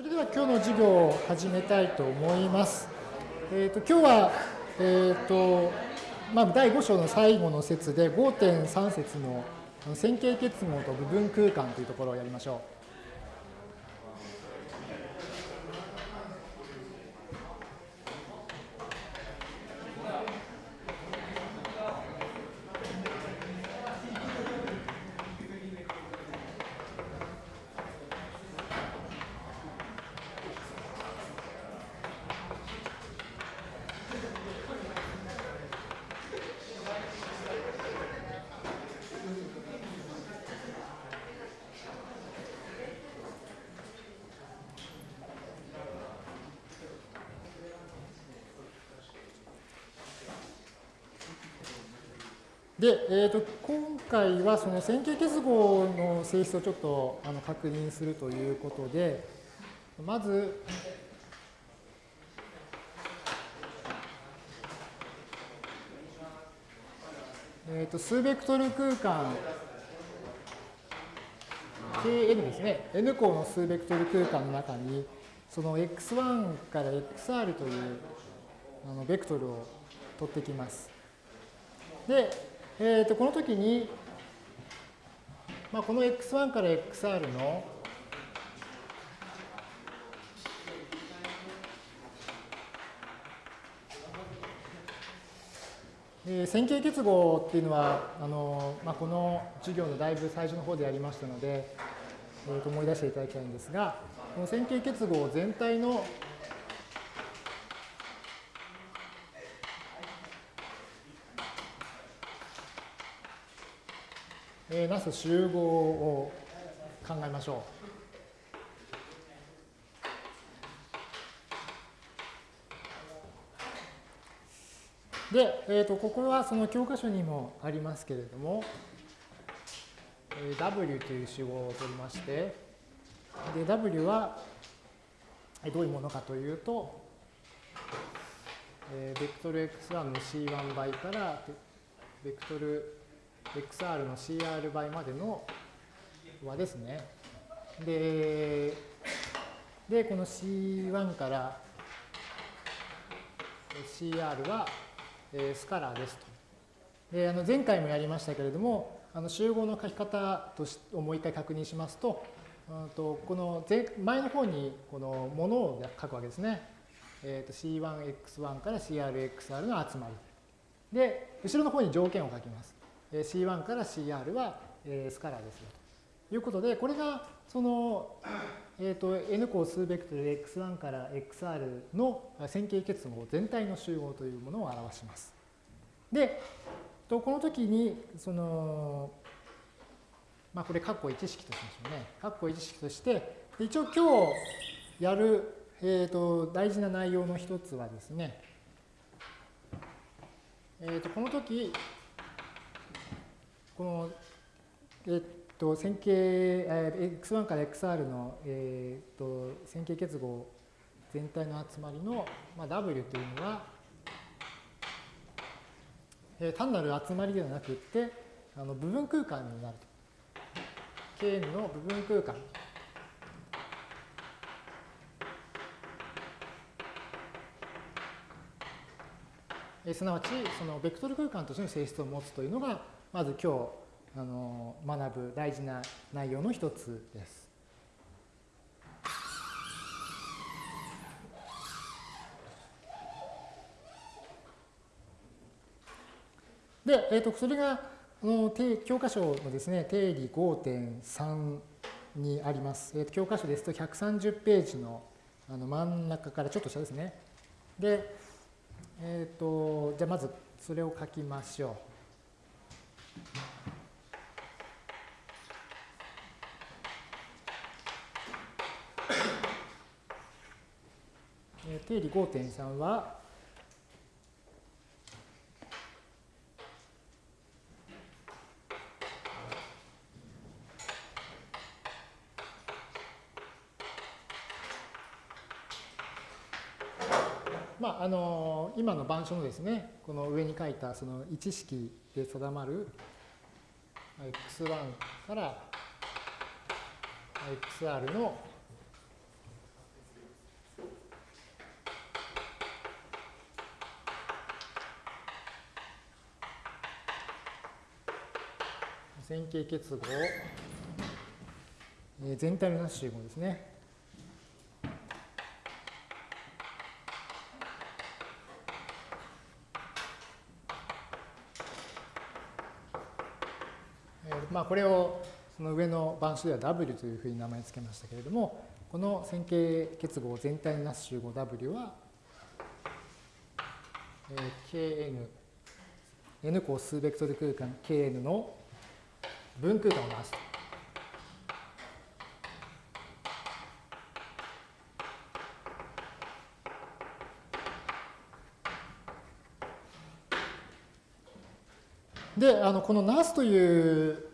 それでは今日の授業を始めたいと思います。えー、と今日は、えーとまあ、第5章の最後の説で5.3節の線形結合と部分空間というところをやりましょう。で、えー、と今回はその線形結合の性質をちょっとあの確認するということで、まず、えー、と数ベクトル空間 Kn ですね、N 項の数ベクトル空間の中に、その x1 から xr というあのベクトルを取ってきます。で、えー、とこの時に、まあ、この x1 から xr のえー、線形結合っていうのはあの、まあ、この授業のだいぶ最初の方でやりましたので、えー、と思い出していただきたいんですがこの線形結合全体のえー、なす集合を考えましょう。で、えー、とここはその教科書にもありますけれども、えー、W という集合を取りましてで W はどういうものかというと、えー、ベクトル x1 の c1 倍からベクトル xr の cr 倍までの和ですね。で、でこの c1 から cr はスカラーですと。であの前回もやりましたけれども、あの集合の書き方としをもう一回確認しますと、うんとこの前前の方にこのものを書くわけですね。えー、と c1x1 から crxr の集まり。で、後ろの方に条件を書きます。C1 から CR はスカラーですよということで、これがその、えー、と N 項数ベクトル X1 から XR の線形結合全体の集合というものを表します。で、この時に、その、まあこれ括弧1式としましょうね。括弧1式として、一応今日やる、えー、と大事な内容の一つはですね、えー、とこの時、この、えっと、線形、え x1 から xr の、えっと、線形結合全体の集まりの、まあ、w というのは、え単なる集まりではなくってあの部分空間になると。kn の部分空間。すなわち、そのベクトル空間としての性質を持つというのが、まず今日あの学ぶ大事な内容の一つです。で、えー、とそれがの教科書のですね定理5.3にあります。えー、と教科書ですと130ページのあの真ん中からちょっと下ですね。で、えっ、ー、とじゃあまずそれを書きましょう。定理5.3は、まあ、あの今の板書のですね、この上に書いたその一式で定まる x1 から xr の線形結合、えー、全体のなす集合ですね。えー、まあこれをその上の板書では W というふうに名前付けましたけれども、この線形結合全体のなす集合 W は、えー、Kn、N 個数ベクトル空間 Kn の分空間をなすと。で、あのこのなすという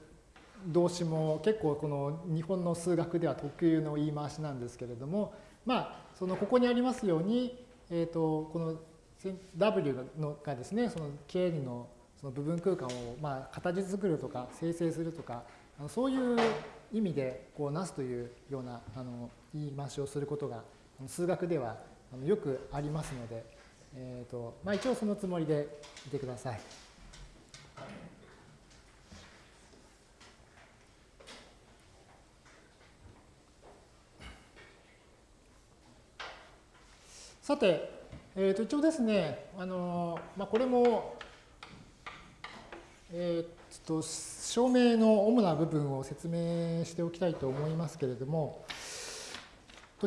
動詞も結構この日本の数学では特有の言い回しなんですけれども、まあ、そのここにありますように、えー、とこの W のがですね、その K のその部分空間をまあ形作るとか生成するとか、そういう意味でこうなすというようなあの言い回しをすることが数学ではよくありますので、えーとまあ、一応そのつもりでいてください。さて、えー、と一応ですね、あのまあ、これも、えー、と証明の主な部分を説明しておきたいと思いますけれども、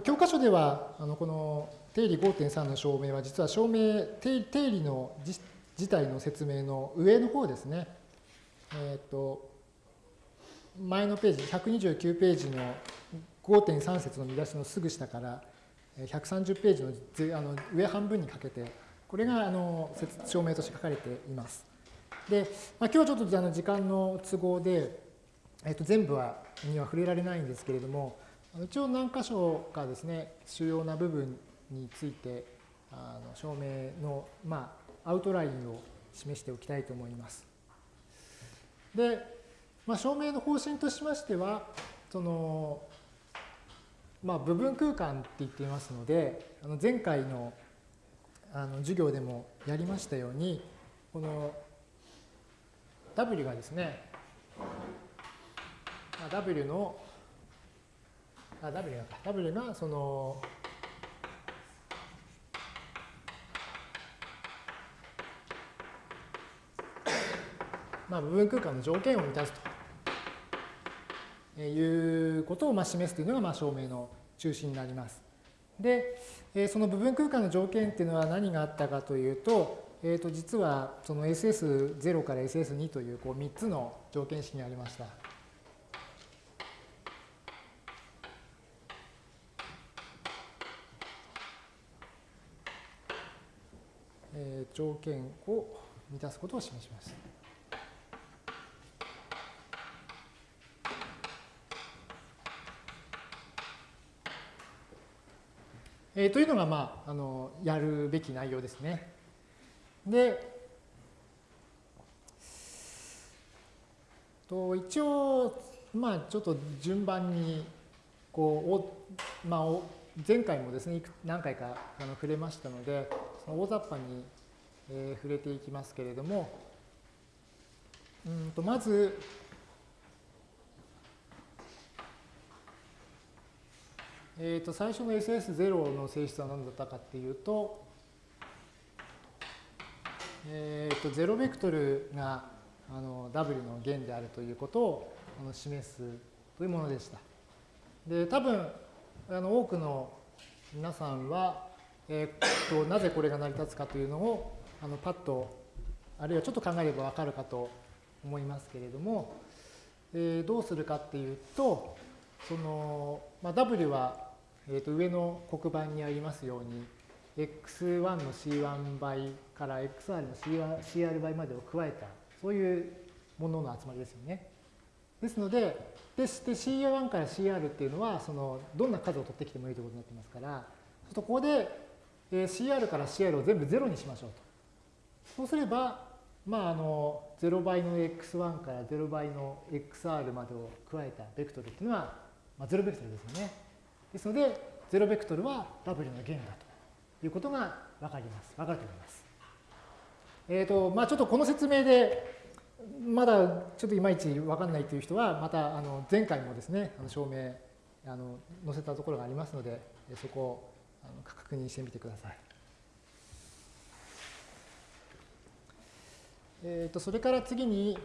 教科書ではあのこの定理5.3の証明は実は証明定理の自体の説明の上の方ですね。えっ、と前のページ129ページの5.3節の見出しのすぐ下から130ページのあの上半分にかけて、これがあの証明として書かれています。で、まあ、今日ちょっとあの時間の都合で、えっと、全部はには触れられないんですけれども、一応何箇所かですね、主要な部分について、あの証明の、まあ、アウトラインを示しておきたいと思います。で、まあ、証明の方針としましては、そのまあ、部分空間って言っていますので、あの前回のあの授業でもやりましたように、この W がですね、W の、あ、W が、W がその、まあ、部分空間の条件を満たすということをまあ示すというのがまあ証明の中心になります。で、その部分空間の条件っていうのは何があったかというと、えー、と実はその SS0 から SS2 というこう3つの条件式にありました。えー、条件を満たすことを示します。えー、というのが、まあ、あのやるべき内容ですね。で、と一応、まあ、ちょっと順番にこう、おまあお、前回もですね何回かあの触れましたのでその大雑把に、えー、触れていきますけれどもうんとまずえー、と最初の SS0 の性質は何だったかっていうと、えー、と0ベクトルがあの W の弦であるということをあの示すというものでした。で、多分あの多くの皆さんは、えー、となぜこれが成り立つかというのをあのパッとあるいはちょっと考えればわかるかと思いますけれども、えー、どうするかっていうとその、まあ、W はえー、と上の黒板にありますように x1 の c1 倍から xr の CR 倍までを加えたそういうものの集まりですよね。ですので、でして CR1 から CR っていうのはそのどんな数を取ってきてもいいということになってますから、ここで CR から CR を全部0にしましょうと。そうすれば、まあ、あの0倍の x1 から0倍の xr までを加えたベクトルっていうのは、まあ、0ベクトルですよね。ですので、0ベクトルは W の弦だということがわかります。わかると思います。えっ、ー、と、まあちょっとこの説明で、まだちょっといまいち分かんないという人は、またあの前回もですね、あの証明あの載せたところがありますので、そこをあの確認してみてください。えーと、それから次に、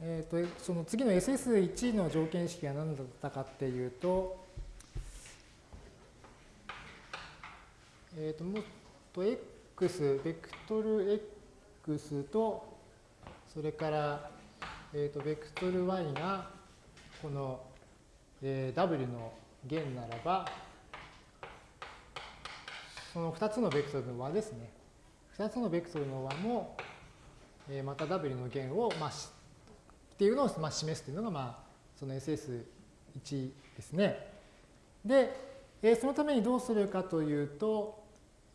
えーと、その次の SS1 の条件式が何だったかっていうと、えっ、ー、と、もっと x、ベクトル x と、それから、えっ、ー、と、ベクトル y が、この、えー、w の弦ならば、その2つのベクトルの和ですね。2つのベクトルの和も、えー、また w の弦を、まあ、っていうのを、まあ、示すというのが、まあ、その SS1 ですね。で、えー、そのためにどうするかというと、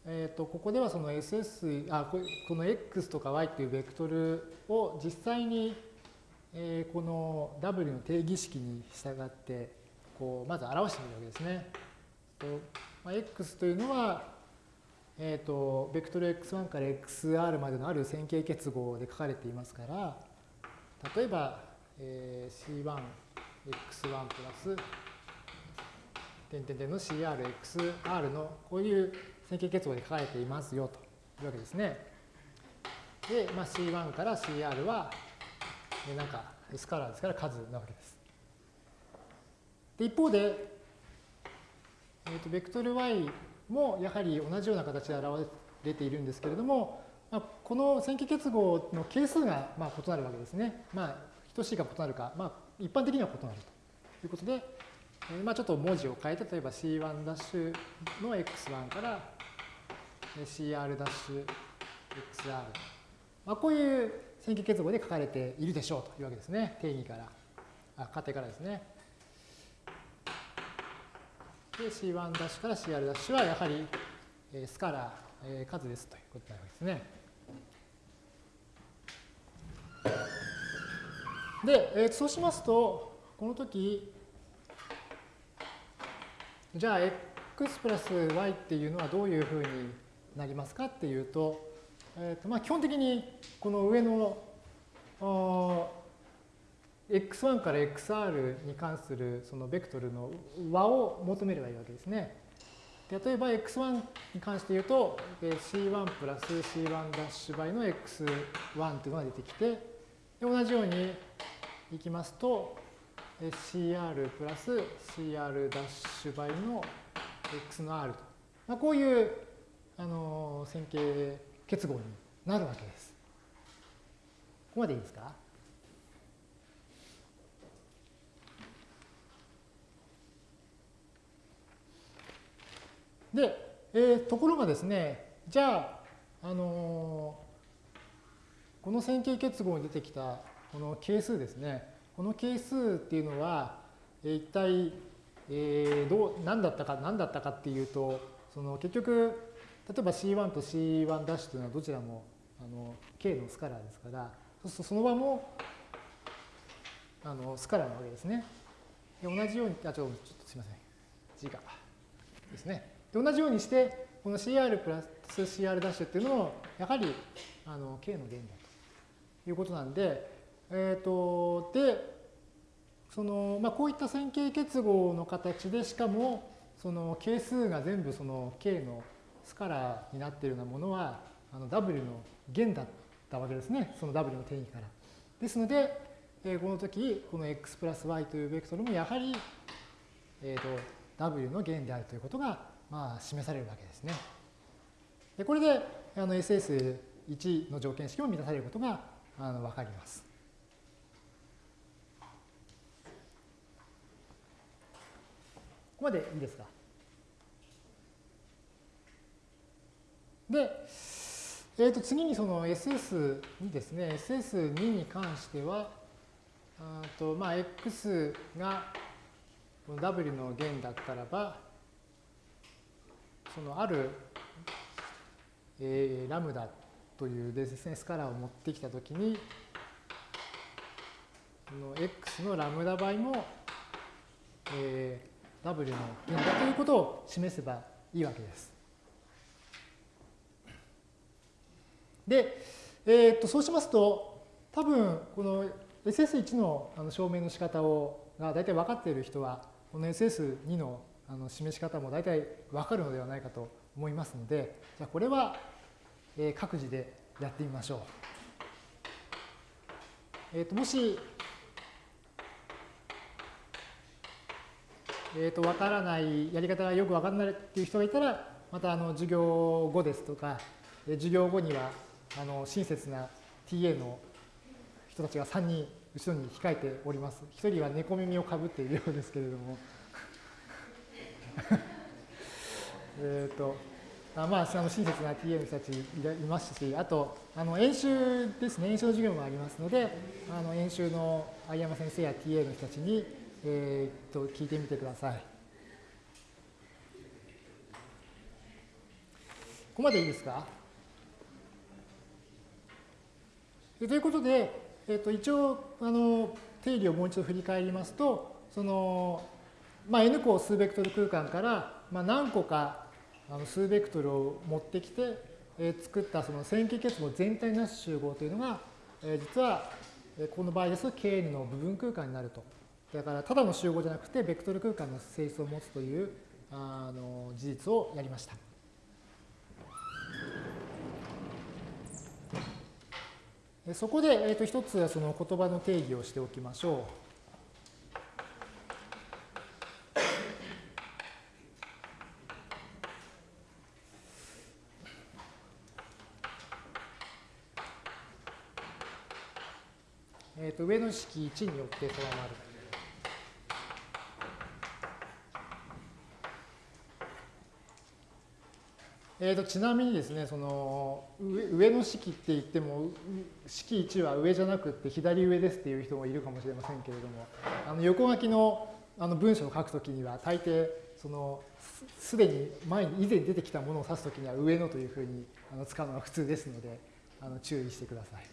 えー、とここではその SS あこの x とか y というベクトルを実際に、えー、この w の定義式に従ってこうまず表してみるわけですね。とまあ、x というのはえーと、ベクトル x1 から xr までのある線形結合で書かれていますから例えば、えー、c1x1 プラス点点点の crxr のこういう線形結合で書かれていますよというわけですね。で、まあ、c1 から cr は、なんかスカラーですから数なわけです。で一方で、えーと、ベクトル y もやはり同じような形で表れているんですけれども、まあ、この線形結合の係数がまあ異なるわけですね。まあ、等しいか異なるか、まあ、一般的には異なるということで、まあちょっと文字を変えて、例えば C1' の x1 から CR' XR。まあ、こういう線形結合で書かれているでしょうというわけですね。定義から、あ仮定からですね。で C1' から CR' はやはりスカラー、数ですということになるわけですね。で、えー、そうしますと、この時、じゃあ x プラス y っていうのはどういうふうになりますかっていうと、えーとまあ、基本的にこの上の x1 から xr に関するそのベクトルの和を求めればいいわけですね。例えば x1 に関して言うと c1 プラス c1' ダッシュ倍の x1 というのが出てきてで同じようにいきますと cr プラス cr' ダッシュ倍の x の r と、まあ、こういうあの線形結合になるわけです。ここまでいいですか？で、えー、ところがですね、じゃあ、あのー、この線形結合に出てきたこの係数ですね、この係数っていうのは、一体、えー、どう何だったか何だったかっていうと、その結局、例えば C1 と C1' ダッシュというのはどちらもあの K のスカラーですから、そうするとその場もあのスカラーなわけですね。で同じように、あ、ちょっとすいません。字がですね。で同じようにして、この CR プラス CR' ダッシュっていうのも、やはりあの K の弦だということなんで、え、ー、と、で、その、まあ、こういった線形結合の形で、しかも、その係数が全部その K のスカラーになっているようなものは、あの W の弦だったわけですね。その W の定義から。ですので、えー、この時、この x プラス y というベクトルもやはり、えーと、W の弦であるということがまあ、示されるわけですね。でこれであの SS1 の条件式も満たされることがあの分かります。までいいですか？で、えー、と次にその SS にですね、SS2 に関しては、あとまあ x がこの W の弦だったらば、そのある、えー、ラムダというですね、スカラーを持ってきたときに、この x のラムダ倍も、えー、w の弦だということを示せばいいわけです。で、えー、とそうしますと、多分この SS1 のあの証明の仕方をが大体分かっている人は、この SS2 のあの示し方も大体分かるのではないかと思いますので、じゃあこれは各自でやってみましょう。えー、ともし、えー、と分からない、やり方がよく分からないっていう人がいたら、またあの授業後ですとか、授業後にはあの親切な TA の人たちが3人後ろに控えております。1人は猫耳をかぶっているようですけれども。えっと、あまあ、その親切な TA の人たちいますし、あと、あの演習ですね、演習の授業もありますので、あの演習の相山先生や TA の人たちに、えー、と聞いてみてください。ここまでいいですか？ということで、えー、と一応あの定理をもう一度振り返りますと、そのまあ、n 個数ベクトル空間から、まあ、何個かあの数ベクトルを持ってきて、えー、作ったその線形結合全体なし集合というのが、えー、実はこの場合ですと Kn の部分空間になると。だからただの集合じゃなくてベクトル空間の性質を持つというあの事実をやりました。そこで、えー、と一つその言葉の定義をしておきましょう。えー、と上の式1によって定まる。えー、とちなみにですね、その上の式って言っても、式1は上じゃなくて左上ですっていう人もいるかもしれませんけれども、あの横書きのあの文章を書くときには、大抵、そのすでに前に以前出てきたものを指すときには上のというふうにあの使うのが普通ですので、あの注意してください。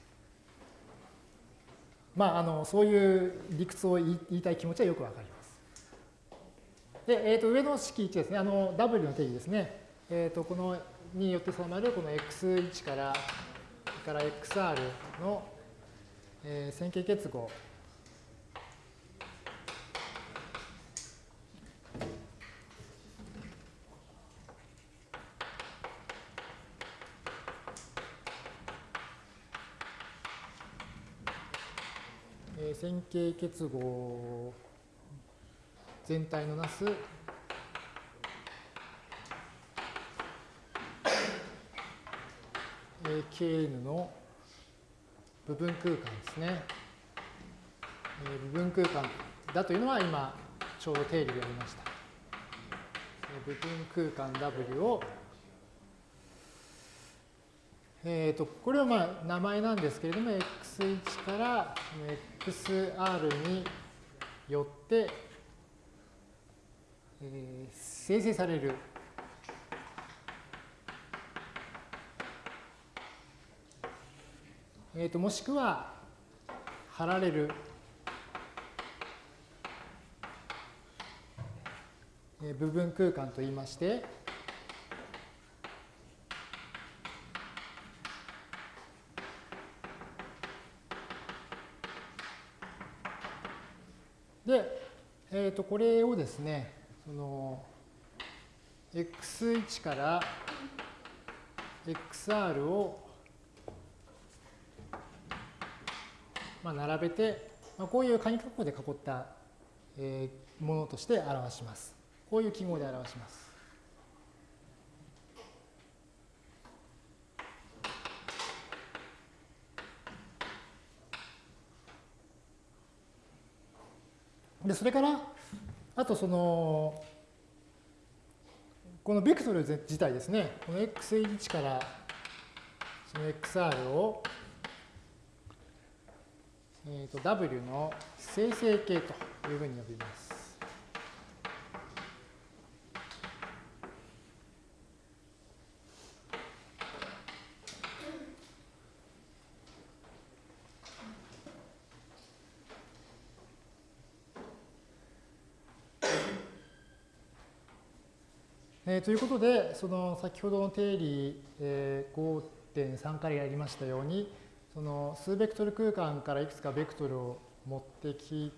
まあ、あのそういう理屈を言いたい気持ちはよくわかります。で、えー、と上の式1ですね、あの W の定義ですね。えー、とこのによって定まるこの x1 からから xr の、えー、線形結合。線形結合全体のなす Kn の部分空間ですね。部分空間だというのは今ちょうど定理でやりました。部分空間 W をえーと、これはまあ名前なんですけれども x1 から xr によって、えー、生成されるえーと、もしくは貼られる、えー、部分空間といいましてで、えー、とこれをですね、その x1 から xr をまあ並べて、まあ、こういう鍵括弧で囲った、えー、ものとして表します。こういう記号で表します。でそれからあとそのこのベクトル自体ですねこの x1 からその xr を、えー、と w の生成形というふうに呼びます。えー、ということで、その先ほどの定理、えー、5.3からやりましたように、その数ベクトル空間からいくつかベクトルを持ってき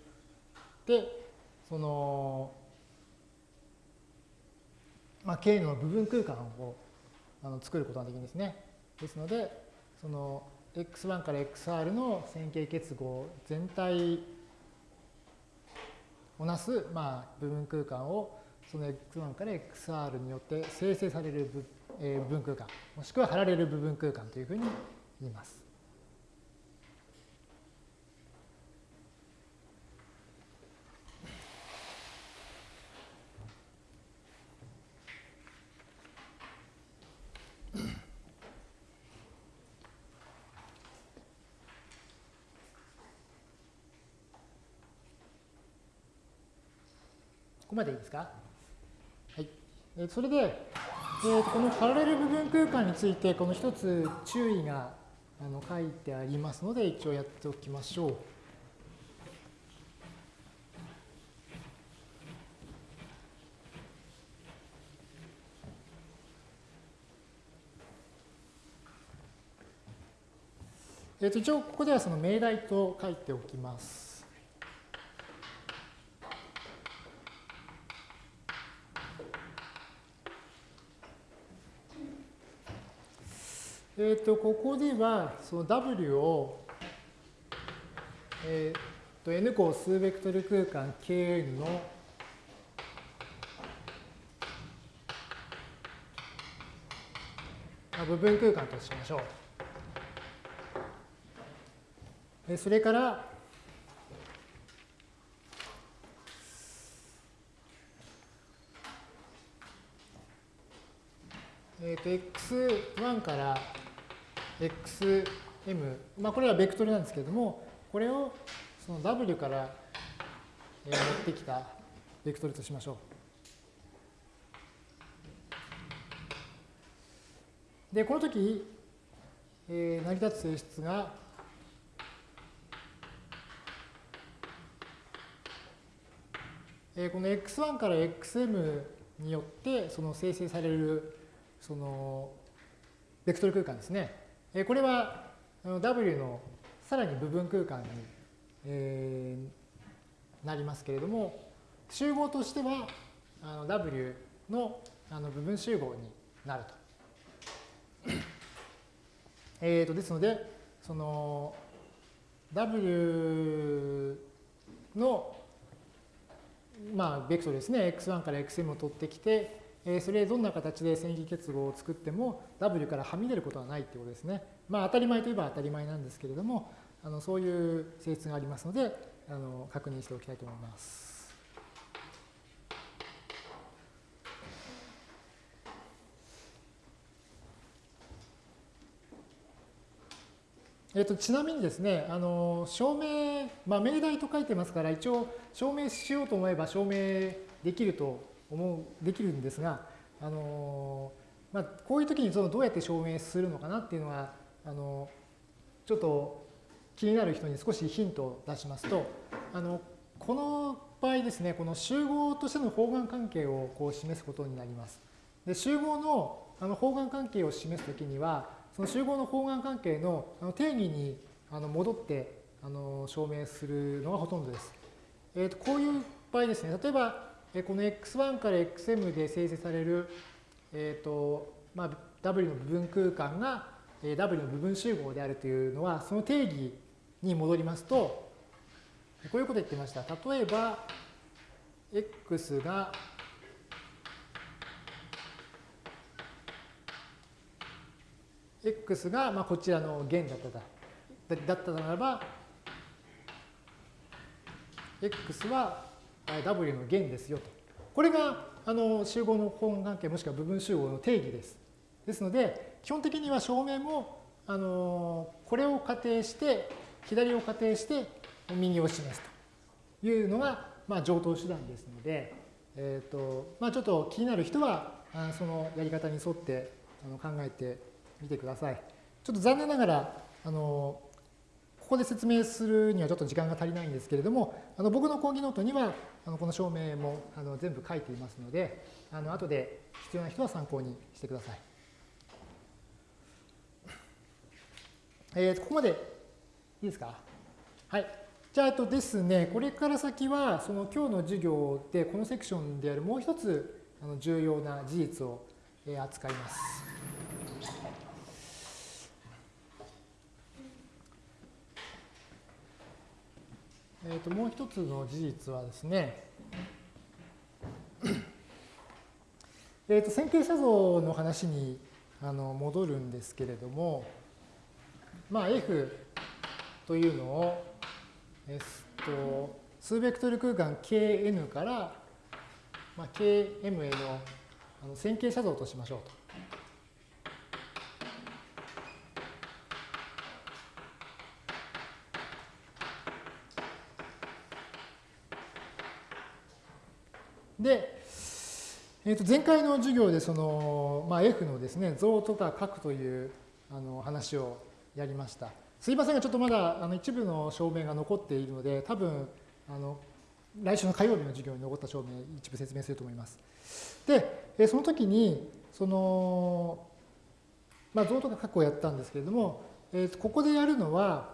て、その、まあ、K の部分空間をあの作ることができるんですね。ですので、その x1 から xr の線形結合全体をなす、まあ、部分空間をその x1 から xr によって生成される部,、えー、部分空間もしくは貼られる部分空間というふうに言います。ここまでいいですか？はい。えそれで、えー、このパラレル部分空間について、この一つ注意があの書いてありますので、一応やっておきましょう。えー、と一応ここではその命題と書いておきます。えっ、ー、と、ここでは、その W を、えっ、ー、と、N 個数ベクトル空間 Kn の部分空間としましょう。それから、えっ、ー、と、x1 から xm、まあ、これはベクトルなんですけれども、これをその w から、持ってきたベクトルとしましょう。で、この時、えー、成り立つ性質が、えー、この x1 から xm によってその生成されるそのベクトル空間ですね。これは W のさらに部分空間に、えー、なりますけれども、集合としてはあの W のあの部分集合になると。えーとですので、その W の、まあ、ベクトルですね、x1 から xm を取ってきて、えそれどんな形で線形結合を作っても W からはみ出ることはないってことですね。まあ当たり前といえば当たり前なんですけれども、あのそういう性質がありますので、あの確認しておきたいと思います。えっと、ちなみにですね、あの証明、まあ、命題と書いてますから、一応証明しようと思えば証明できると思う、できるんですが、あのまあ、こういう時にそのどうやって証明するのかなっていうのは、あのちょっと気になる人に少しヒントを出しますと、あのこの場合ですね、この集合としての方眼関係をこう示すことになります。で集合のあの方眼関係を示すときには、その集合の方眼関係の定義にあの戻ってあの証明するのがほとんどです。えー、とこういう場合ですね、例えばこの x1 から xm で生成される、えーとまあ、w の部分空間が w の部分集合であるというのは、その定義に戻りますと、こういうこと言ってました。例えば、x が、x がまあこちらの弦だっただだったならば、x は W の弦ですよと。これがあの集合の本関係もしくは部分集合の定義です。ですので、基本的には証明もあのこれを仮定して、左を仮定して右を示すというのが、まあ、上等手段ですので、えーとまあ、ちょっと気になる人はあそのやり方に沿ってあの考えてみてください。ちょっと残念ながらあのここで説明するにはちょっと時間が足りないんですけれども、あの僕の講義ノートにはあのこの証明もあの全部書いていますので、あの後で必要な人は参考にしてください。えー、ここまでいいですか？はい。じゃあ、えっとですね、これから先は、その今日の授業で、このセクションであるもう一つあの重要な事実を扱います。えー、ともう一つの事実はですね、えー、と線形写像の話にあの戻るんですけれども、まあ、F というのを、えっと、数ベクトル空間 Kn から、まあ、Km へのあの線形写像としましょうと。で、えー、と前回の授業でその、まあ、F のですね像とか書くというあの話をやりました。すいませんがちょっとまだあの一部の証明が残っているので多分あの来週の火曜日の授業に残った証明一部説明すると思います。で、えその時にその、まあ、像とか書くをやったんですけれども、えー、ここでやるのは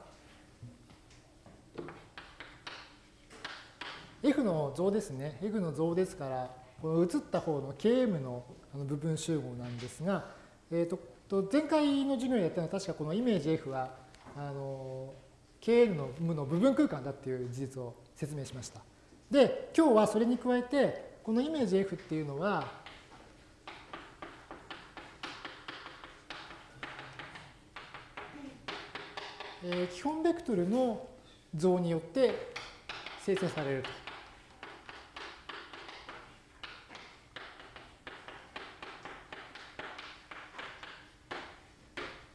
F の像ですね。F の像ですから、この移った方の Km の部分集合なんですが、えー、と前回の授業でやったのは確かこのイメージ F はあの Kn の無の部分空間だっていう事実を説明しました。で、今日はそれに加えて、このイメージ F っていうのは、えー、基本ベクトルの像によって生成されると。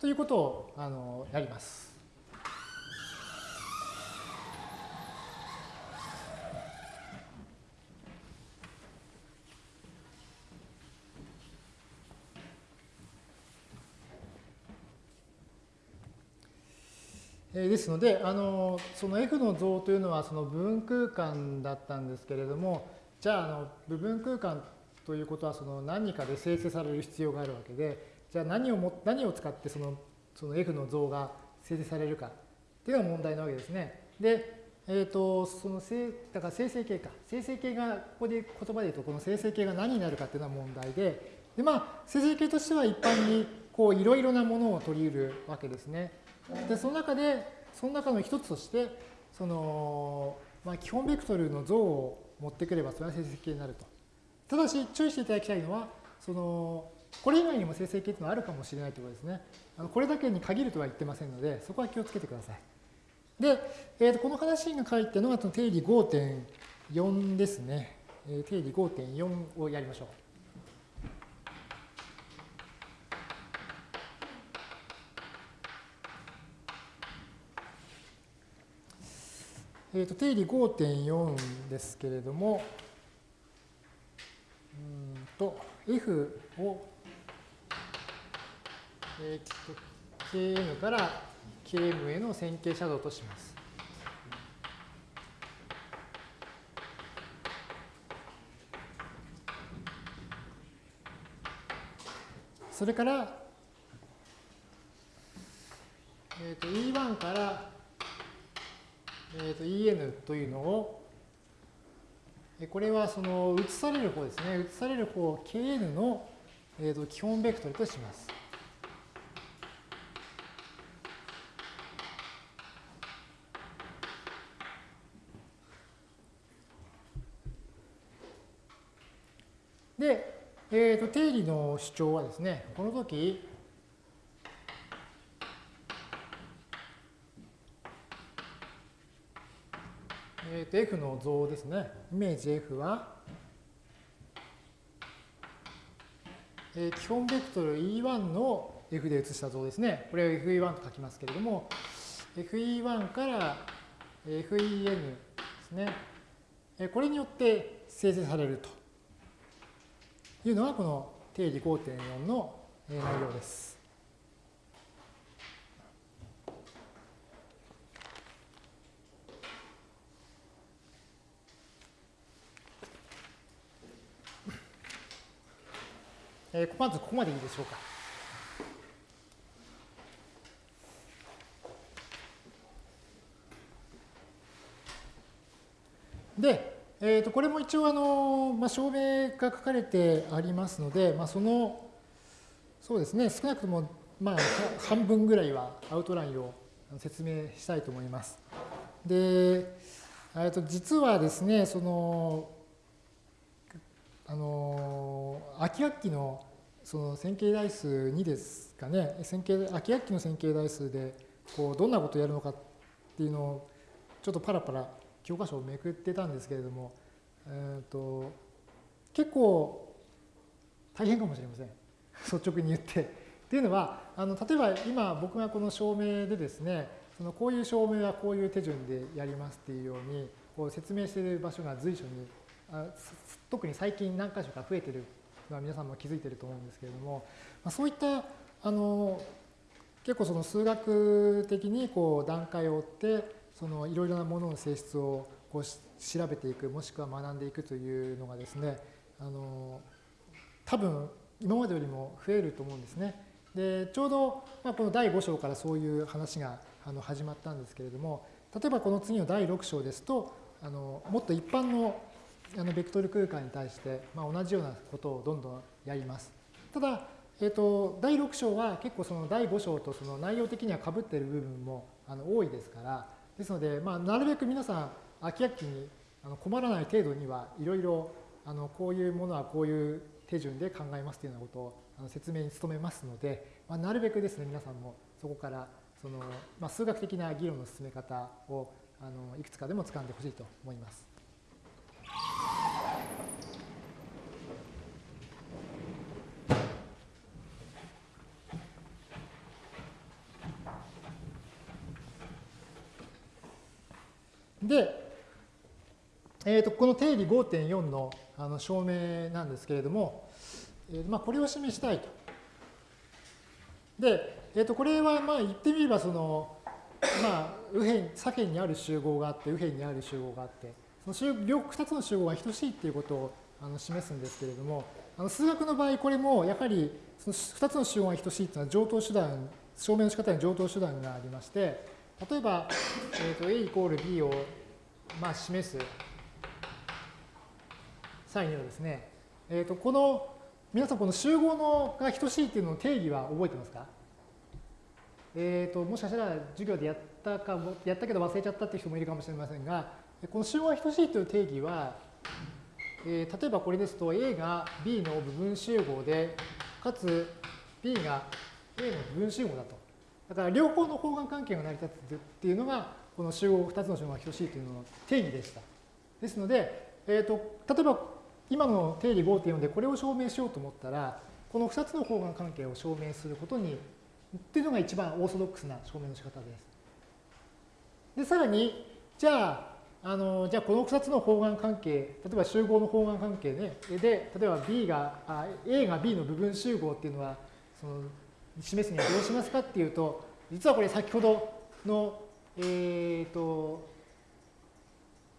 ということをあのやります。ですので、あのその F の像というのはその部分空間だったんですけれども、じゃああの部分空間ということはその何かで生成される必要があるわけで、じゃあ何をも何を使ってそのその F の像が生成されるかっていうのが問題なわけですね。で、えっ、ー、と、その生、だから生成形か。生成形が、ここで言葉で言うと、この生成形が何になるかっていうのは問題で、で、まあ、生成形としては一般に、こう、いろいろなものを取り得るわけですね。で、その中で、その中の一つとして、その、まあ、基本ベクトルの像を持ってくれば、それは生成形になると。ただし、注意していただきたいのは、その、これ以外にも生成形っていうのはあるかもしれないということですね。あのこれだけに限るとは言ってませんので、そこは気をつけてください。で、えー、とこの話が書いてるのが定理5.4ですね。えー、定理5.4をやりましょう。えー、と定理5.4ですけれども、うんと F をえー、Km から Km への線形写像とします。それから、えー、と E1 から、えー、と En というのを、これはその移される方ですね。移される方 Kn の、えー、と基本ベクトルとします。で、えー、と定理の主張はですね、この時、えー、と F の像ですね。イメージ F は、えー、基本ベクトル E1 の F で写した像ですね。これを FE1 と書きますけれども、FE1 から FEN ですね。これによって生成されると。いうのがこの定理5.4の内容です。えー、まずここまでいいでしょうか。で、えー、とこれも一応あの、まあ、証明が書かれてありますので、まあ、そのそうですね少なくともまあ半分ぐらいはアウトラインを説明したいと思います。で、えと実はですねそのあの秋学期のその線形代数2ですかね線形秋学期の線形代数でこうどんなことをやるのかっていうのをちょっとパラパラ教科書をめくってたんですけれども、えーと、結構大変かもしれません 率直に言って。っていうのはあの例えば今僕がこの証明でですねそのこういう証明はこういう手順でやりますっていうようにこう説明している場所が随所にあ特に最近何箇所か増えてるのは皆さんも気づいてると思うんですけれども、まあ、そういったあの結構その数学的にこう段階を追ってそのいろいろなものの性質をこう調べていくもしくは学んでいくというのがですねあの多分今までよりも増えると思うんですね。でちょうど、まあ、この第5章からそういう話があの始まったんですけれども例えばこの次の第6章ですとあのもっと一般のあのベクトル空間に対して、まあ、同じようなことをどんどんやります。ただ、えーと、第6章は結構その第5章とその内容的にはかぶっている部分もあの多いですからですので、まあ、なるべく皆さん、飽き飽きに困らない程度にはいろいろこういうものはこういう手順で考えますというようなことを説明に努めますので、まあ、なるべくですね、皆さんもそこからその、まあ、数学的な議論の進め方をあのいくつかでも掴んでほしいと思います。で、えー、とこの定理5.4のあの証明なんですけれども、えーまあ、これを示したいと。で、えー、とこれはまあ言ってみればその、まあ、右辺左辺にある集合があって右辺にある集合があってその集両2つの集合が等しいっていうことをあの示すんですけれどもあの数学の場合これもやはりその2つの集合が等しいっていうのは上等手段証明の仕方に上等手段がありまして例えば、えー、と A イコール B を、まあ、示す。際にはですね、えー、とこの皆さんこの集合のが等しいっていうのの定義は覚えてますか？えーと、もしかしたら授業でやったかもやったけど忘れちゃったっていう人もいるかもしれませんがこの集合が等しいという定義は、えー、例えばこれですと A が B の部分集合でかつ B が A の部分集合だと。だから両方の方眼関係が成り立つっていうのが、この集合2つの集合が等しいというのの定義でした。ですので、えーと、例えば今の定理5.4でこれを証明しようと思ったら、この2つの方眼関係を証明することに、っていうのが一番オーソドックスな証明の仕方です。で、さらに、じゃあ、あのじゃあこの2つの方眼関係、例えば集合の方眼関係ね、で、例えば B が、A が B の部分集合っていうのは、その示すにはどうしますかっていうと、実はこれ先ほどの、えっ、ー、と、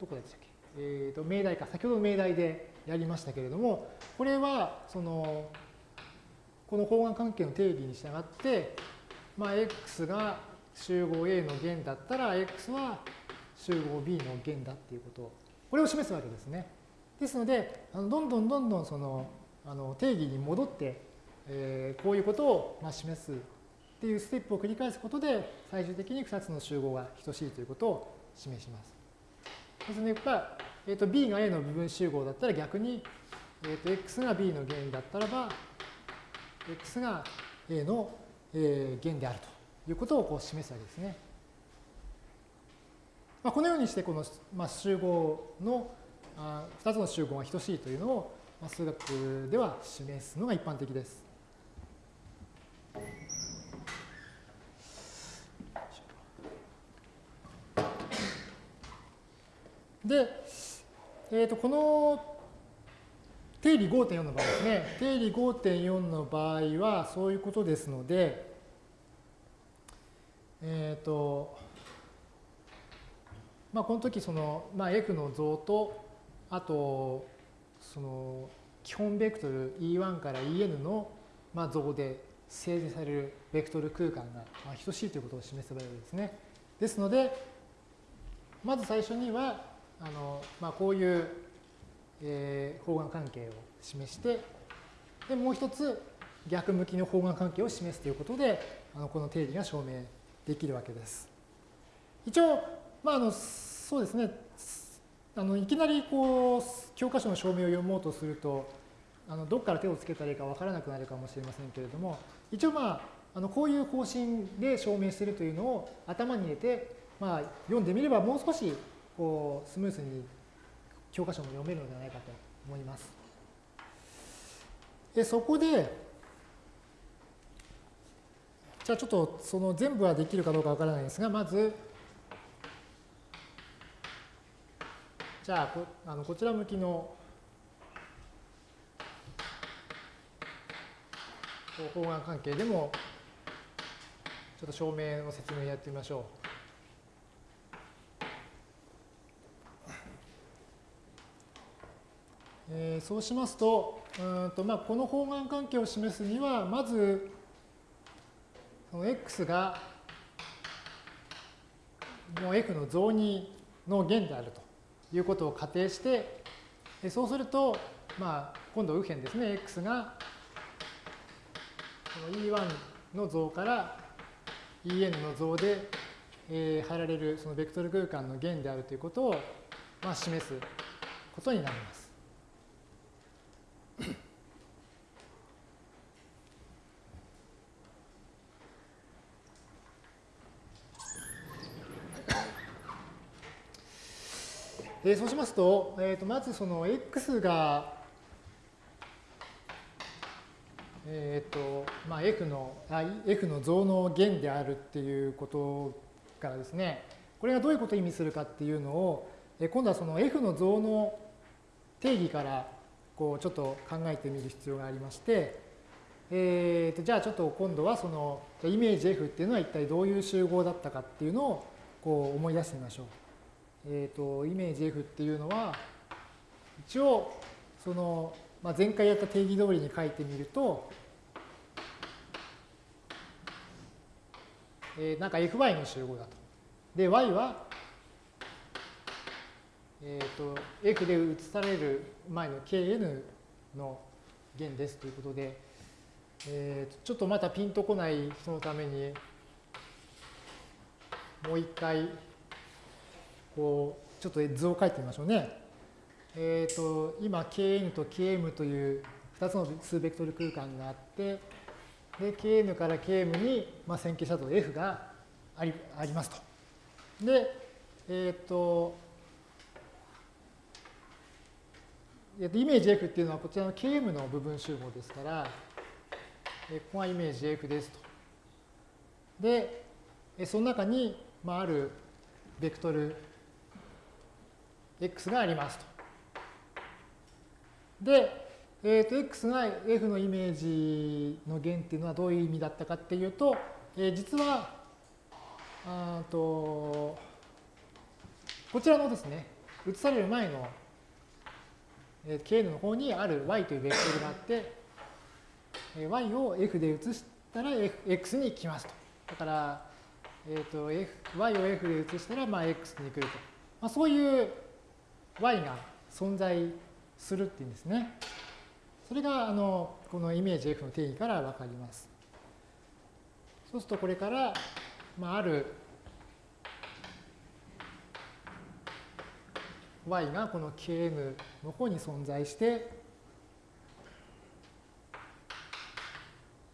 どこでしたっけ、えっ、ー、と、命題か、先ほどの命題でやりましたけれども、これは、その、この方眼関係の定義に従って、まあ、x が集合 A の弦だったら、x は集合 B の弦だっていうこと。を、これを示すわけですね。ですので、あのどんどんどんどんそのあの定義に戻ってえー、こういうことをまあ示すっていうステップを繰り返すことで最終的に2つの集合が等しいということを示します。ですので、えー、と B が A の部分集合だったら逆に、えー、と X が B の弦だったらば X が A の、えー、弦であるということをこう示すわけですね。まあ、このようにしてこの、まあ、集合のあ2つの集合が等しいというのを、まあ、数学では示すのが一般的です。で、えー、とこの定理5.4の場合ですね、定理5.4の場合はそういうことですので、えっ、ー、と、まあ、この時その、まあ、F の像と、あと、その基本ベクトル E1 から En の、まあ、像で生成されるベクトル空間が、まあ、等しいということを示せばよいですね。ですので、まず最初には、あのまあ、こういうえー、方眼関係を示して、で、もう一つ逆向きの方眼関係を示すということで、あのこの定義が証明できるわけです。一応、まあ、あのそうですね、あのいきなりこう教科書の証明を読もうとすると、あのどこから手をつけたらいいかわからなくなるかもしれませんけれども、一応まあ、あのこういう方針で証明しているというのを頭に入れて、まあ、読んでみればもう少しこうスムーズに教科書も読めるのではないかと思います。でそこで、じゃあちょっとその全部はできるかどうかわからないですが、まず、じゃあこあのこちら向きの方眼関係でもちょっと証明の説明やってみましょう。えー、そうしますと、うんとまあ、この方眼関係を示すには、まず、その x がもう f の増2の弦であるということを仮定して、そうすると、まあ、今度右辺ですね、x がこの E1 の像から En の像で、えー、貼られるそのベクトル空間の弦であるということを、まあ、示すことになります。えそうしますと、えー、とまずその x が、えーとまあ、f の f の増の弦であるっていうことからですねこれがどういうことを意味するかっていうのを、え今度はその f の増の定義からこうちょっと考えてみる必要がありまして、えー、とじゃあちょっと今度はそのイメージ F っていうのは一体どういう集合だったかっていうのをこう思い出してみましょう。えーと、イメージ F っていうのは一応その、まあ、前回やった定義通りに書いてみると、えー、なんか Fy の集合だと。で、Y は、えーと、F で移される前の Kn の弦ですということで、えー、ちょっとまたピンとこない人のためにもう一回こう、ちょっと図を書いてみましょうね。えっ、ー、と、今、kn と km という2つの数ベクトル空間があって、で、kn から km に、まあ、線形写像 f がありありますと。で、えっ、ー、と、イメージ F っていうのはこちらの Km の部分集合ですから、ここがイメージ F ですと。で、その中に、まあ、あるベクトル x がありますと。で、えー、と x が f のイメージの弦っていうのはどういう意味だったかっていうと、えー、実はあとこちらのですね、移される前の、kn の方にある y というベクトルがあって、y を f で移したら x に来ますと。だから、えーと F、y を f で移したらまあ x に来ると。まあ、そういう y が存在するっていうんですね。それがあのこのイメージ F の定義からわかります。そうするとこれから、まあ、ある y がこの kn の方に存在して、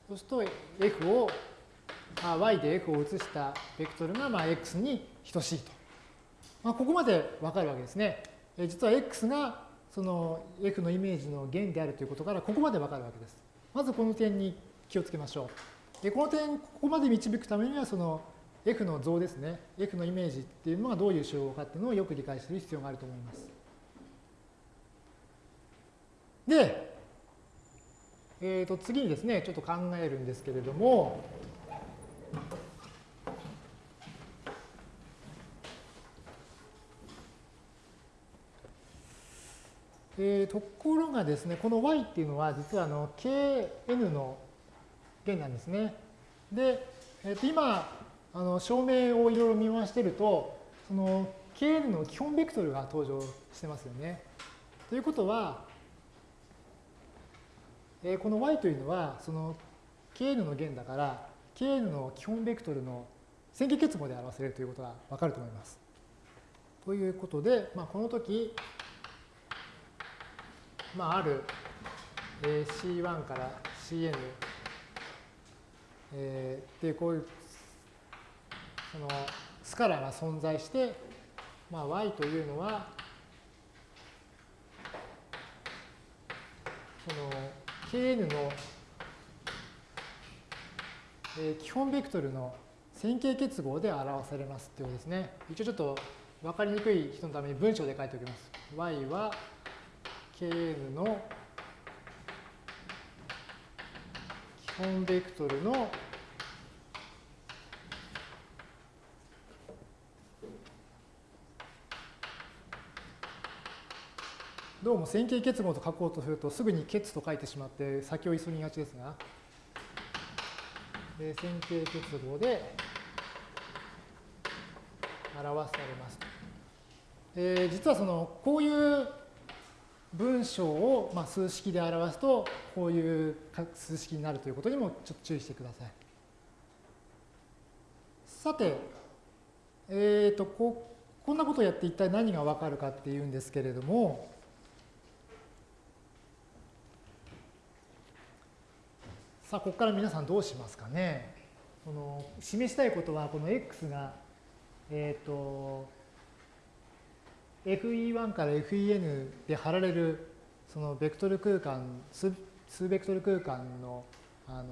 そうすると f を、あ、y で f を移したベクトルがまあ x に等しいと。まあ、ここまでわかるわけですね。実は x がその f のイメージの弦であるということからここまでわかるわけです。まずこの点に気をつけましょう。でこの点、ここまで導くためにはその f の像ですね。f のイメージっていうのがどういう集合かっていうのをよく理解する必要があると思います。で、えー、と次にですね、ちょっと考えるんですけれども、えー、ところがですね、この y っていうのは実はあの kn の弦なんですね。で、えー、と今、あの証明をいろいろ見回してると、その kn の基本ベクトルが登場してますよね。ということは、えー、この y というのは、その kn の弦だから、kn の基本ベクトルの線形結合で表せるということがわかると思います。ということで、まあ、この時、まあ、ある C1 から Cn、えー、っていうこういうそのスカラが存在して、まあ、y というのはその kn の、えー、基本ベクトルの線形結合で表されますっていうことですね。一応ちょっと分かりにくい人のために文章で書いておきます。y は kn の基本ベクトルのどうも線形結合と書こうとするとすぐに結と書いてしまって先を急ぎがちですが、で線形結合で表されます。えー、実はそのこういう文章をまあ数式で表すとこういう数式になるということにもちょっと注意してください。さて、えーと、ここんなことをやって一体何がわかるかっていうんですけれども、さあ、ここから皆さんどうしますかね。この示したいことは、この x が、えっ、ー、と、FE1 から FEN で貼られるそのベクトル空間数数ベクトル空間の、あの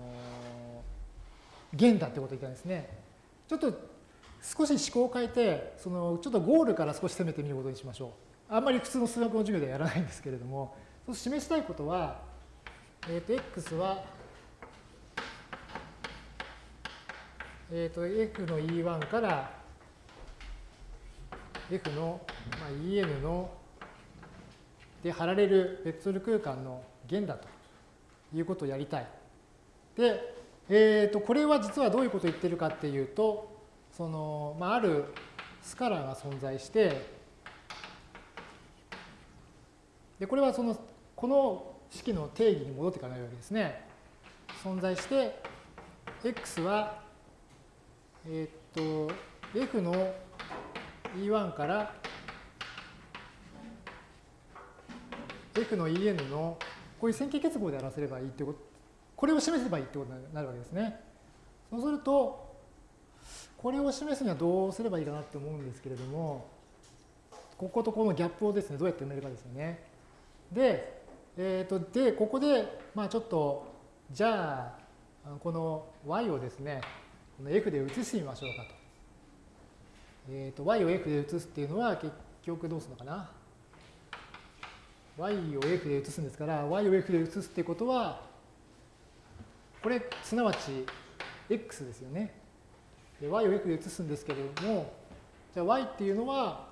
弦だってことを言ったんですね。ちょっと少し思考を変えてそのちょっとゴールから少し攻めてみることにしましょう。あんまり普通の数学の授業ではやらないんですけれどもそ示したいことは、えー、と x は、えー、と f の E1 から F の、まあ、EN ので貼られるベクトル空間の弦だということをやりたい。で、えー、とこれは実はどういうことを言ってるかっていうと、そのまあ、あるスカラーが存在して、でこれはそのこの式の定義に戻っていかないわけですね。存在して、x は、えっ、と、f の E1 から F の En のこういう線形結合で表せればいいってこと、これを示せばいいってことになるわけですね。そうすると、これを示すにはどうすればいいかなって思うんですけれども、こことこのギャップをですね、どうやって埋めるかですよね。で、えっ、ー、と、で、ここで、まあちょっと、じゃあ、この y をですね、この f で移してみましょうかと。えーと、y を f で移すっていうのは結局どうするのかな ?y を f で移すんですから、y を f で移すってことは、これ、すなわち x ですよね。で y を f で移すんですけれども、じゃあ y っていうのは、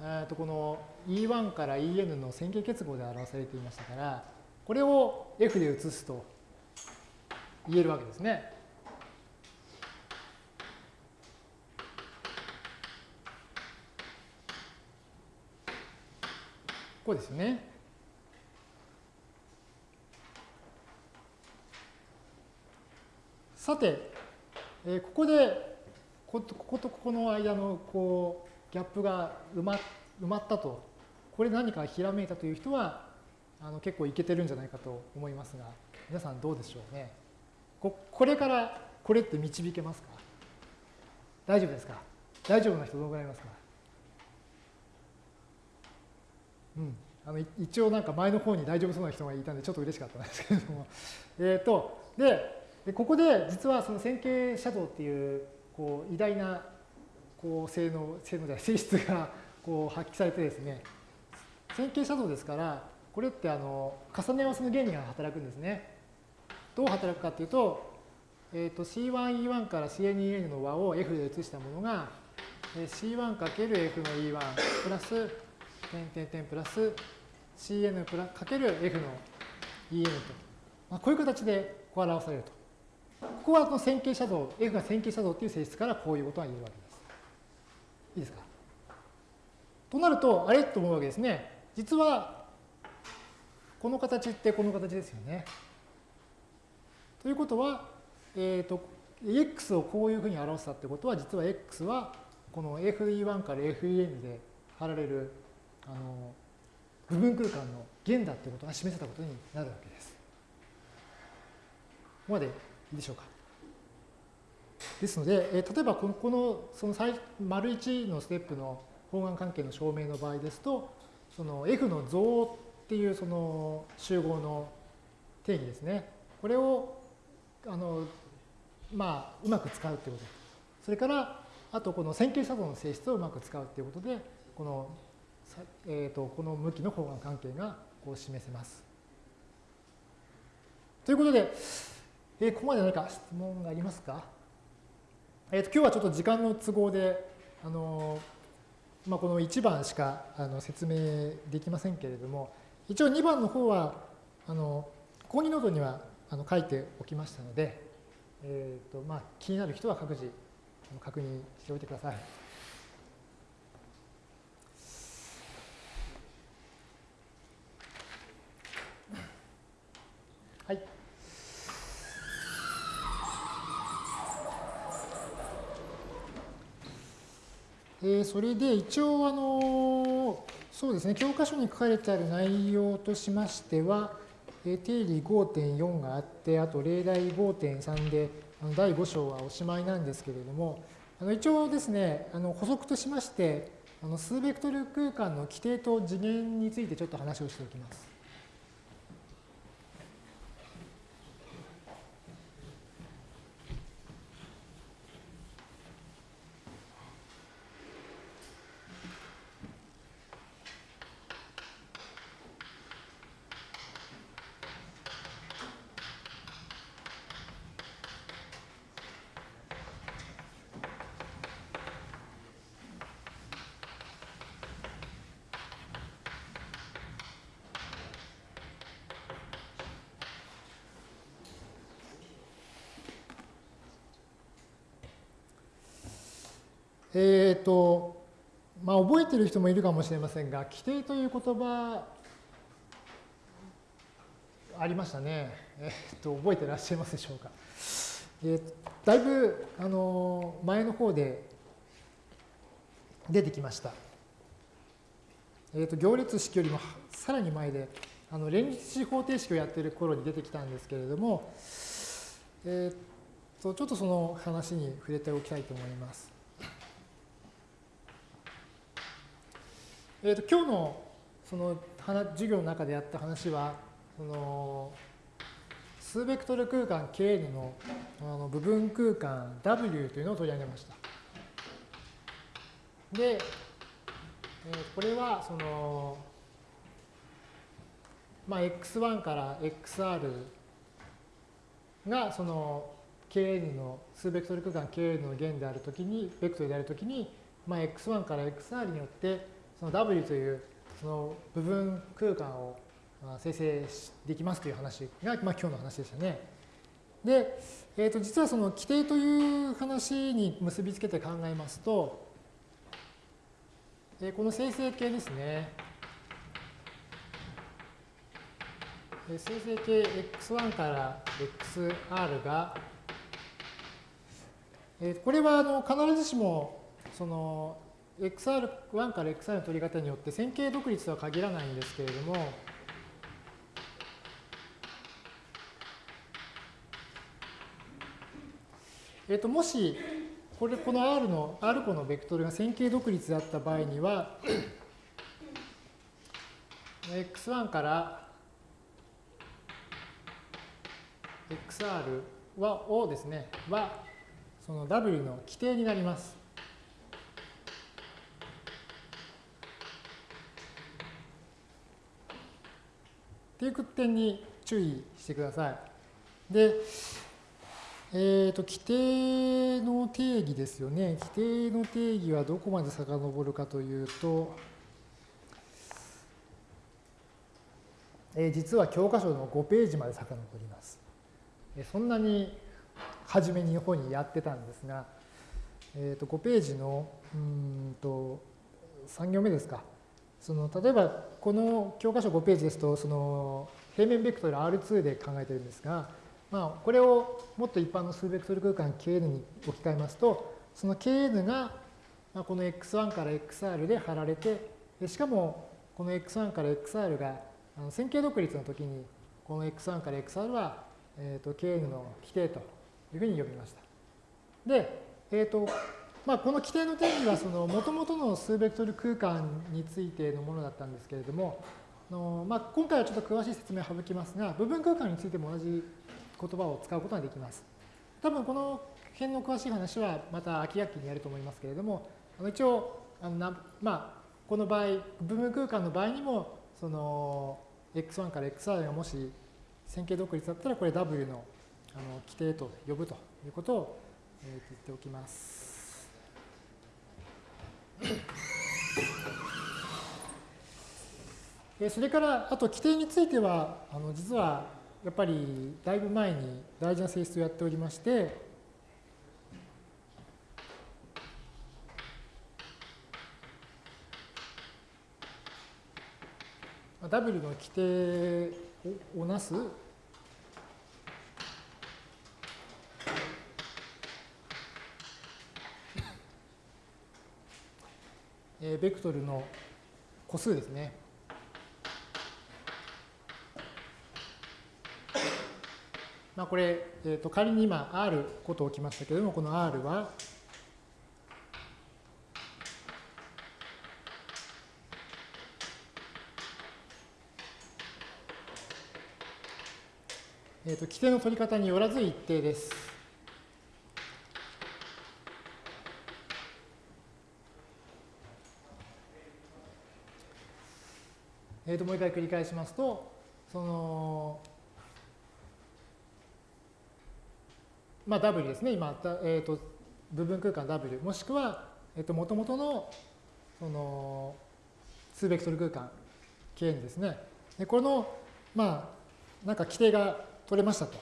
えー、とこの E1 から En の線形結合で表されていましたから、これを f で移すと言えるわけですね。こうですね。さて、えー、ここでこことここの間のこうギャップが埋ま埋まったと、これ何かひらめいたという人はあの結構いけてるんじゃないかと思いますが、皆さんどうでしょうね。ここれからこれって導けますか？大丈夫ですか？大丈夫な人どのぐらいいますか？うん、あの一応なんか前の方に大丈夫そうな人がいたんでちょっと嬉しかったんですけれども。えっと、で、ここで実はその線形シャドウっていうこう偉大なこう性能、性能じゃない性質がこう発揮されてですね、線形シャドウですから、これってあの重ね合わせの原理が働くんですね。どう働くかっていうと、えー、と C1E1 から CN2N の和を F で移したものが C1×F の E1 プラス点点点プラス Cn プラかける F の En と、まあ、こういう形でこう表されると。ここはこの線形シャドウ、F が線形シャドウっていう性質からこういうことが言えるわけです。いいですか？となると、あれと思うわけですね。実はこの形ってこの形ですよね。ということは、えっ、ー、と、x をこういうふうに表したってことは、実は x はこの FE1 から FEN で貼られるあの部分空間の弦だってことが示せたことになるわけです。ここまでいいでしょうか。ですので、えー、例えばこのこのその丸1のステップの方眼関係の証明の場合ですと、その F の像っていうその集合の定義ですね。これをあの、まあ、うまく使うってこと。それから、あとこの線形作動の性質をうまく使うっていうことで、このえーと、この向きの方眼関係がこう示せます。ということで、えー、ここまで何か質問がありますか、えーと、今日はちょっと時間の都合で、あのまあ、この1番しかあの説明できませんけれども、一応2番の方は、あの講義ノートにはあの書いておきましたので、えーとまあ、気になる人は各自確認しておいてくださ。い。えー、それで一応あのそうですね教科書に書かれてある内容としましては、えー、定理5.4があってあと例題5.3であの第5章はおしまいなんですけれどもあの一応ですねあの補足としましてあの数ベクトル空間の規定と次元についてちょっと話をしておきます。えっ、ー、と、まあ、覚えてる人もいるかもしれませんが、規定という言葉、ありましたね。えっ、と、覚えてらっしゃいますでしょうか。え、だいぶ、あの、前の方で出てきました。えっ、と、行列式よりもさらに前で、あの連立方程式をやっている頃に出てきたんですけれども、えっ、と、ちょっとその話に触れておきたいと思います。えーと、今日のその授業の中でやった話はその数ベクトル空間 Kn のあの部分空間 W というのを取り上げました。で、えー、これはその、まあ、x1 から xr がその Kn の数ベクトル空間 Kn の弦であるときに、ベクトルであるときに、まあ、x1 から xr によってその W というその部分空間を生成できますという話が、まあ、今日の話でしたね。で、えー、と実はその規定という話に結びつけて考えますと、えー、この生成形ですね。生成形 x1 から xr が、えー、これはあの必ずしもその XR1 から XR の取り方によって線形独立とは限らないんですけれども、えっと、もし、これ、この R の、R 個のベクトルが線形独立だった場合には、x1 から xr は、をですね、は、その W の規定になります。っていう点に注意してください。で、えっ、ー、と、規定の定義ですよね。規定の定義はどこまで遡るかというと、えー、実は教科書の5ページまで遡ります。えそんなに初めに方にやってたんですが、えー、と5ページのうんと3行目ですか。その例えばこの教科書5ページですとその平面ベクトル R2 で考えてるんですが、まあ、これをもっと一般の数ベクトル空間 Kn に置き換えますとその Kn がこの x1 から xr で貼られてしかもこの x1 から xr が線形独立の時にこの x1 から xr は、えー、と Kn の規定というふうに呼びました。で、えーとまあ、この規定の定義はその元々の数ベクトル空間についてのものだったんですけれども、のまあ、今回はちょっと詳しい説明を省きますが、部分空間についても同じ言葉を使うことができます。多分この辺の詳しい話はまた秋学期にやると思いますけれども、あの一応あのな、まあ、この場合、部分空間の場合にも、その x1 から xr がもし線形独立だったら、これ w のあの規定と呼ぶということを、えー、言っておきます。それから、あと規定については、あの実はやっぱりだいぶ前に大事な性質をやっておりまして、W の規定をなすえベクトルの個数ですね。まあ、これ、えー、と仮に今 R こと置きましたけれども、この R は、えー、と規定の取り方によらず一定です。えー、ともう一回繰り返しますと、その、まあ、W ですね、今、えー、と部分空間 W、もしくは、えー、と元々のその数ベクトル空間 K にですね、でこの、まあ、なんか規定が取れましたと。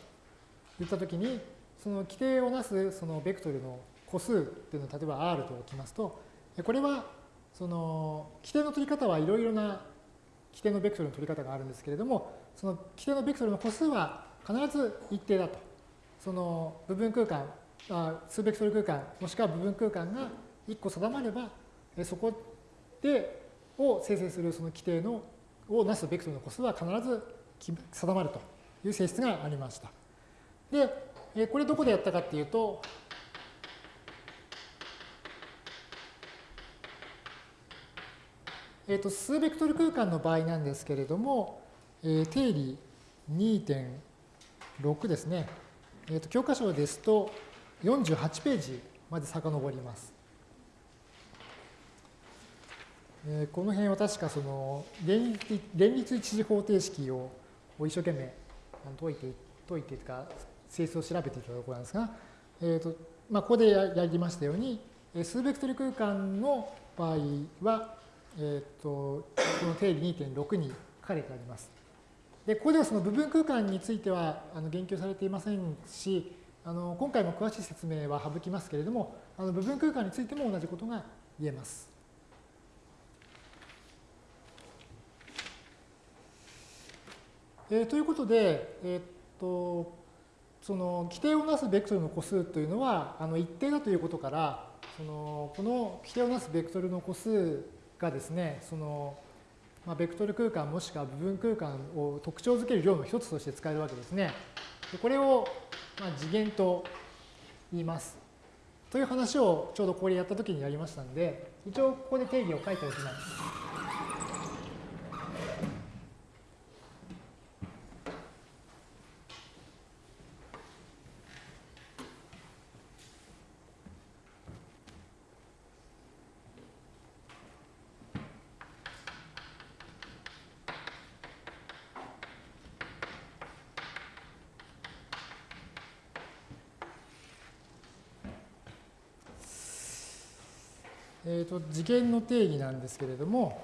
いったときに、その規定をなすそのベクトルの個数っていうのを例えば R と置きますと、これはその規定の取り方はいろいろな規定のベクトルの取り方があるんですけれども、その規定のベクトルの個数は必ず一定だと。その部分空間、あ数ベクトル空間、もしくは部分空間が1個定まれば、そこでを生成するその規定のをなすベクトルの個数は必ず定まるという性質がありました。で、これどこでやったかっていうと、えー、と数ベクトル空間の場合なんですけれども、えー、定理2.6ですね、えー、と教科書ですと48ページまで遡ります。えー、この辺は確かその連立連立一次方程式を一生懸命解いて、解いてとか性質を調べていたところなんですが、えーとまあ、ここでやりましたように、数ベクトル空間の場合は、えっ、ー、と、この定理2.6に書かれてあります。で、ここではその部分空間についてはあの言及されていませんし、あの今回も詳しい説明は省きますけれども、あの部分空間についても同じことが言えます。えー、ということで、えっ、と、その規定をなすベクトルの個数というのはあの一定だということから、そのこの規定をなすベクトルの個数がですね、その、まあ、ベクトル空間もしくは部分空間を特徴づける量の一つとして使えるわけですね。でこれを、まあ、次元と言います。という話をちょうどこれやった時にやりましたんで、一応ここで定義を書いておきます。と、次元の定義なんですけれども、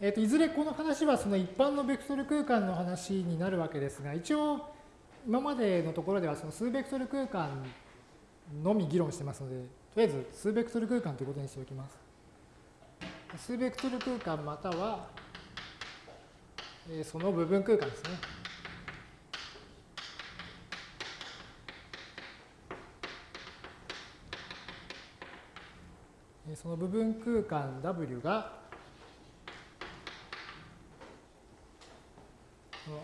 えー、といずれこの話はその一般のベクトル空間の話になるわけですが、一応今までのところではその数ベクトル空間のみ議論してますので、とりあえず数ベクトル空間ということにしておきます。数ベクトル空間または、えその部分空間ですね。その部分空間 W が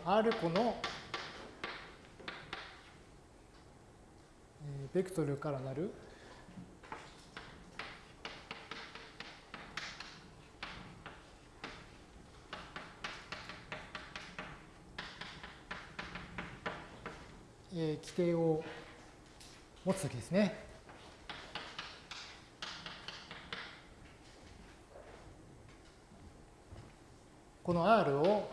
R 個のベクトルからなる規定を持つときですね。この R を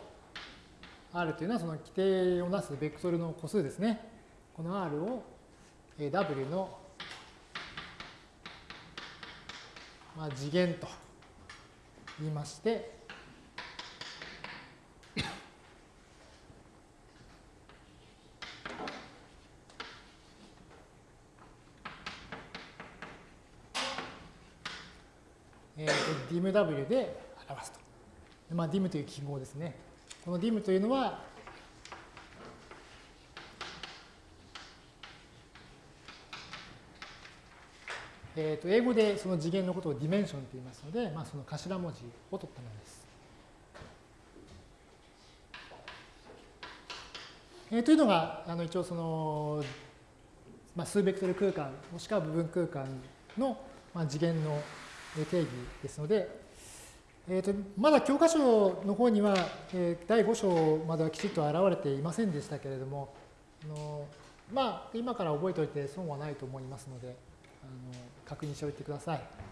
R というのはその規定をなすベクトルの個数ですね。この R を W の、まあ、次元と言いまして、えー、DIMW で表すと。まあ、dim という記号ですね。この dim というのは、えー、と英語でその次元のことをディメンションと言いますので、まあ、その頭文字を取ったものです。えー、というのがあの一応その、まあ、数ベクトル空間もしくは部分空間の、まあ、次元の定義ですので、えーと、まだ教科書の方には、えー、第5章まではきちっと現れていませんでしたけれども、あのまあ、今から覚えておいて損はないと思いますので、あの確認しておいてください。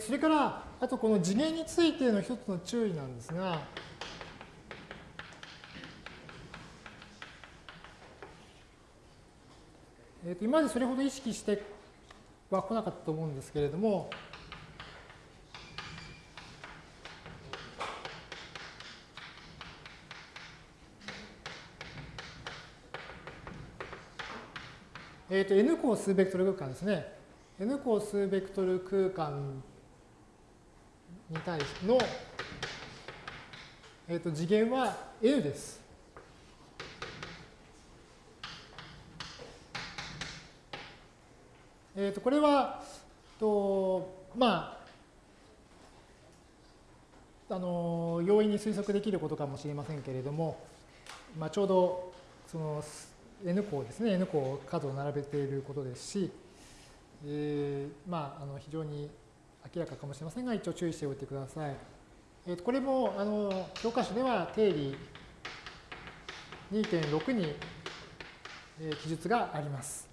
それから、あとこの次元についての一つの注意なんですが、えー、と今までそれほど意識しては来なかったと思うんですけれども、えっ、ー、と n 項数ベクトル空間ですね。n 項数ベクトル空間に対しての、えー、と次元は L です。えー、とこれはとまああの容易に推測できることかもしれませんけれども、まあ、ちょうどその n 項ですね n 項数を並べていることですし、えー、まああの非常に明らかかもしれませんが、一応注意しておいてください。えー、とこれもあの教科書では定理2.6に、えー、記述があります。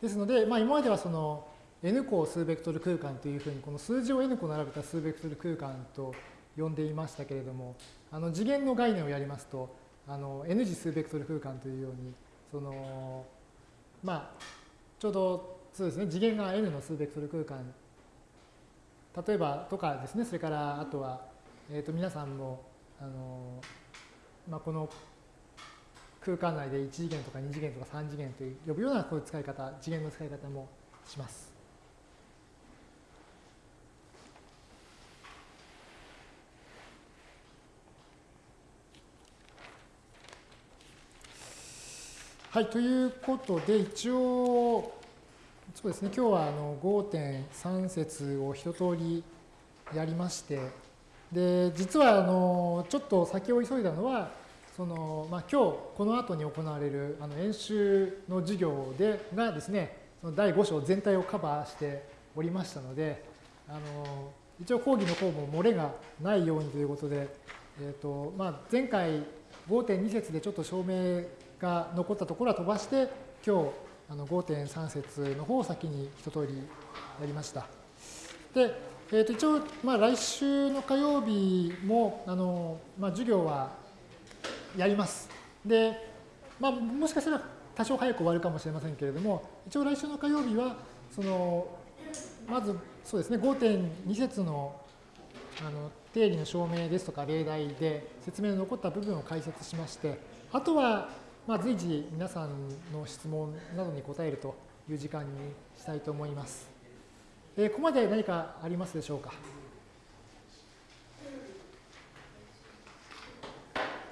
ですので、まあ、今まではその n 個数ベクトル空間というふうにこの数字を n 個並べた数ベクトル空間と呼んでいましたけれどもあの次元の概念をやりますとあの N 次数ベクトル空間というようにそのまあちょうどそうですね次元が N の数ベクトル空間例えばとかですねそれからあとは、えー、と皆さんもあの、まあ、この空間内で1次元とか2次元とか3次元という呼ぶようなこういう使い方次元の使い方もします。はい、ということで、一応、そうですね、今日はあの5.3節を一通りやりまして、で、実はあのちょっと先を急いだのは、そのまあ、今日この後に行われるあの演習の授業でがですね、その第5章全体をカバーしておりましたので、あの一応講義の方も漏れがないようにということで、えーとまあ、前回5.2節でちょっと証明が残ったところは飛ばして、今日あの5.3節の方を先に一通りやりました。で、えー、と一応、まあ、来週の火曜日もあの、まあ、授業はやります。で、まあ、もしかしたら多少早く終わるかもしれませんけれども、一応来週の火曜日は、そのまずそうですね、5.2節のあの定理の証明ですとか例題で説明の残った部分を解説しまして、あとはまあ、随時皆さんの質問などに答えるという時間にしたいと思います。えー、ここまで何かありますでしょうか？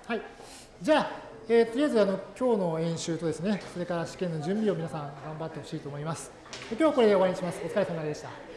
はい。じゃあ、えー、とりあえずあの今日の演習とですね、それから試験の準備を皆さん頑張ってほしいと思います。今日はこれで終わりにします。お疲れ様でした。